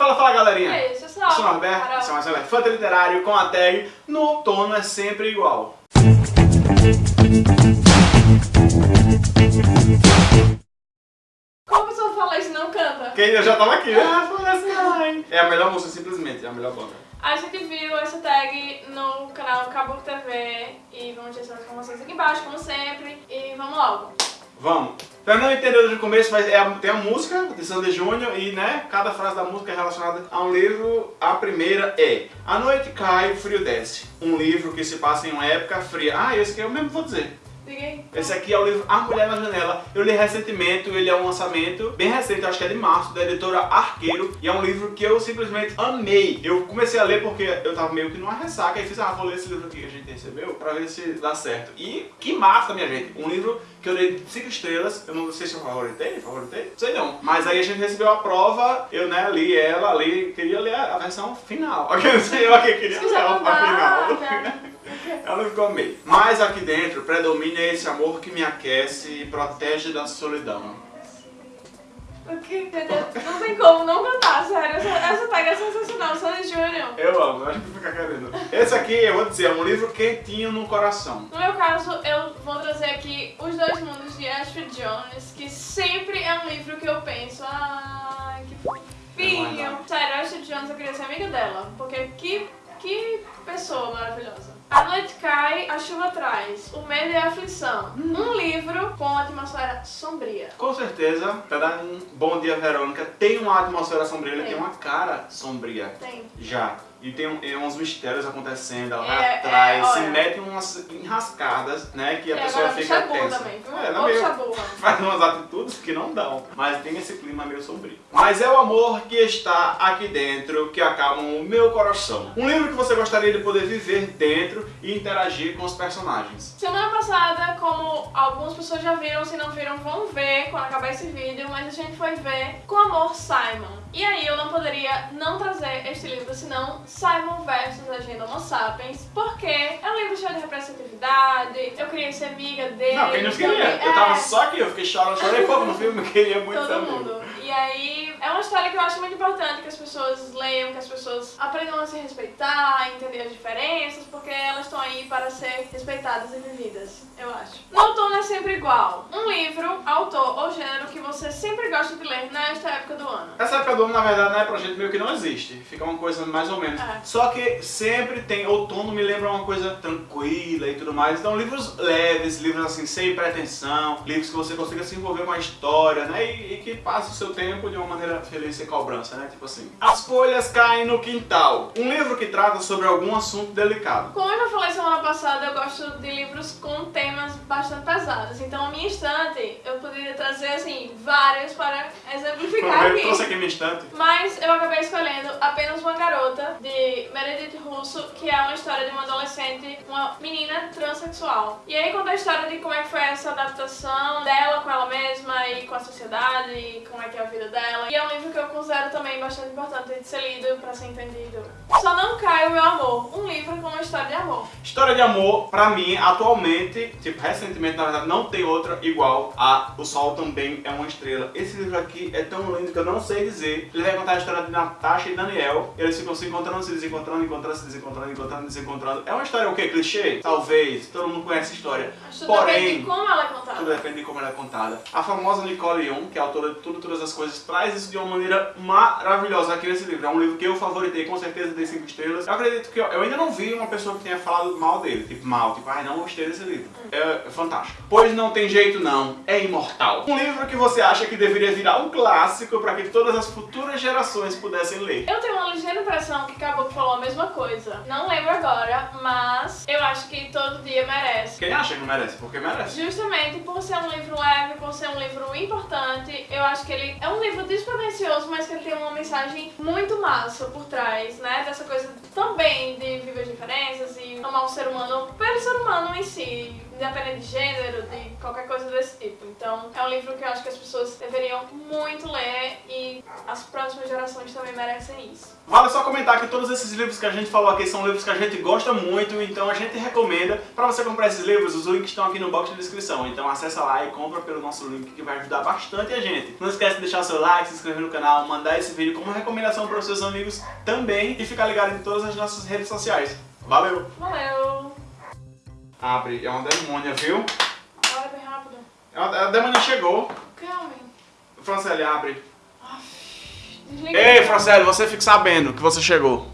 Fala, fala galerinha! É isso, eu sou Eu sou Norberto, Carol. esse é mais um Elefante Literário com a tag No outono é sempre igual. Como a pessoa fala isso não canta? Quem eu já tava aqui, ah, fala assim. É a melhor música, simplesmente, é a melhor banda. A gente viu essa tag no canal Caboclo TV e vamos deixar as informações aqui embaixo, como sempre. E vamos logo. Vamos. Pra não entender desde o começo, mas é tem a música de Sandy Júnior e, né, cada frase da música é relacionada a um livro. A primeira é A noite cai, o frio desce. Um livro que se passa em uma época fria. Ah, esse aqui eu mesmo vou dizer. Aí. Esse aqui é o livro A Mulher na Janela. Eu li recentemente, ele é um lançamento bem recente, acho que é de março, da editora Arqueiro. E é um livro que eu simplesmente amei. Eu comecei a ler porque eu tava meio que numa ressaca e fiz, ah, vou ler esse livro aqui que a gente recebeu pra ver se dá certo. E que massa, minha gente. Um livro que eu dei 5 estrelas. Eu não sei se eu favoritei, favoritei? Não sei não. Mas aí a gente recebeu a prova, eu né, li ela, li, queria ler a versão final. Eu não sei, eu aqui queria ler a final. É que eu amei. Mas aqui dentro predomina esse amor que me aquece e protege da solidão. O que? Não tem como não cantar, sério. Essa, essa tag é sensacional, Sandy Júnior. Eu amo, acho que fica querendo. Esse aqui, eu vou dizer, é um livro quentinho no coração. No meu caso, eu vou trazer aqui Os Dois Mundos de Ashley Jones, que sempre é um livro que eu penso, ai, que fofinho. Sério, Ashley Jones, eu queria ser amiga dela, porque que, que pessoa maravilhosa. Noite cai, a chuva traz, o medo e a aflição. Um livro com atmosfera sombria. Com certeza, para um Bom Dia Verônica tem uma atmosfera sombria, Tem. tem uma cara sombria. Tem. Já. E tem um- é uns mistérios acontecendo, ela vai É, atrás, é, se mete em umas enrascadas, né? Que a e pessoa fica tensa. também, viu? É, não meio- faz umas atitudes que não dão, mas tem esse clima meio sombrio. Mas é o amor que está aqui dentro que acalma o meu coração. Um livro que você gostaria de poder viver dentro e interagir com os personagens. Semana passada, como algumas pessoas já viram, se não viram, vão ver quando acabar esse vídeo, mas a gente foi ver Com Amor Simon. E aí eu não poderia não trazer este livro, senão Simon versus Agenda Homo Sapiens, porque é um livro cheio de representatividade, eu queria ser amiga dele. Não, quem não queria? também- Eu tava é, só aqui, eu fiquei chorando, chorei pouco no filme, eu queria muito Todo amigo. mundo. E aí, é uma história que eu acho muito importante pessoas leiam, que as pessoas aprendam a se respeitar, a entender as diferenças, porque elas estão aí para ser respeitadas e vividas, eu acho. No outono é sempre igual. Um livro, autor ou gênero que você sempre gosta de ler nesta época do ano. Essa época do ano, na verdade, não é pra gente meio que não existe. Fica uma coisa mais ou menos. É. Só que sempre tem. Outono me lembra uma coisa tranquila e tudo mais. Então, livros leves, livros assim, sem pretensão, livros que você consiga se envolver com a história, né? E, e que passe o seu tempo de uma maneira feliz sem cobrança, né? Tipo assim. As folhas caem no quintal. Um livro que trata sobre algum assunto delicado. Como eu já falei semana passada, eu gosto de livros com temas bastante pesados. Então, a minha estante, eu poderia trazer, assim, vários para exemplificar Eu aqui. trouxe aqui minha estante. Mas eu acabei escolhendo apenas uma garota de Meredith Russo, que é uma história de uma adolescente, uma menina transexual. E aí conta a história de como é que foi essa adaptação dela com ela mesma e com a sociedade e como é que é a vida dela. E é um livro que eu considero também bastante importante de ser lido pra ser entendido. Só não cai o meu amor, um livro com uma história de amor. História de amor, pra mim, atualmente, tipo, recentemente, na verdade, não tem outra igual a O Sol Também é uma Estrela. Esse livro aqui é tão lindo que eu não sei dizer. Ele vai contar a história de Natasha e Daniel. Eles ficam se encontrando, se desencontrando, encontrando, se desencontrando, encontrando, desencontrando. É uma história o quê? Clichê? Talvez. Todo mundo conhece a história. Tudo depende Porém, de como ela é contada. tudo depende de como ela é contada. A famosa Nicole Young, que é a autora de Tudo, Todas as Coisas, traz isso de uma maneira maravilhosa aqui nesse livro. É um livro que eu favoritei, com certeza, dei 5 estrelas. Eu acredito que eu, eu ainda não vi uma pessoa que tenha falado mal dele. Tipo, mal. Tipo, ai, não gostei desse livro. É, é fantástico. Pois não tem jeito não, é imortal. Um livro que você acha que deveria virar um clássico para que todas as futuras gerações pudessem ler. Eu tenho uma ligeira impressão que Caboclo falou a mesma coisa. Não lembro agora, mas eu acho que todo dia merece. Quem acha que merece? Porque merece. Justamente por ser um livro leve, por ser um livro importante, eu acho que ele é um livro despretensioso, mas que ele tem uma mensagem muito massa por trás, né? Dessa coisa também de viver diferenças e amar o ser humano pelo ser humano em si, independente de gênero, de qualquer coisa. Então é um livro que eu acho que as pessoas deveriam muito ler e as próximas gerações também merecem isso. Vale só comentar que todos esses livros que a gente falou aqui são livros que a gente gosta muito, então a gente recomenda. Para você comprar esses livros, os links estão aqui no box de descrição. Então acessa lá e compra pelo nosso link que vai ajudar bastante a gente. Não esquece de deixar seu like, se inscrever no canal, mandar esse vídeo como recomendação para os seus amigos também e ficar ligado em todas as nossas redes sociais. Valeu! Valeu! Abre, é uma demônia, viu? Uma- A demônia chegou. Homem? Francélio, abre. Desliga. Ei, Francélio, você fica sabendo que você chegou.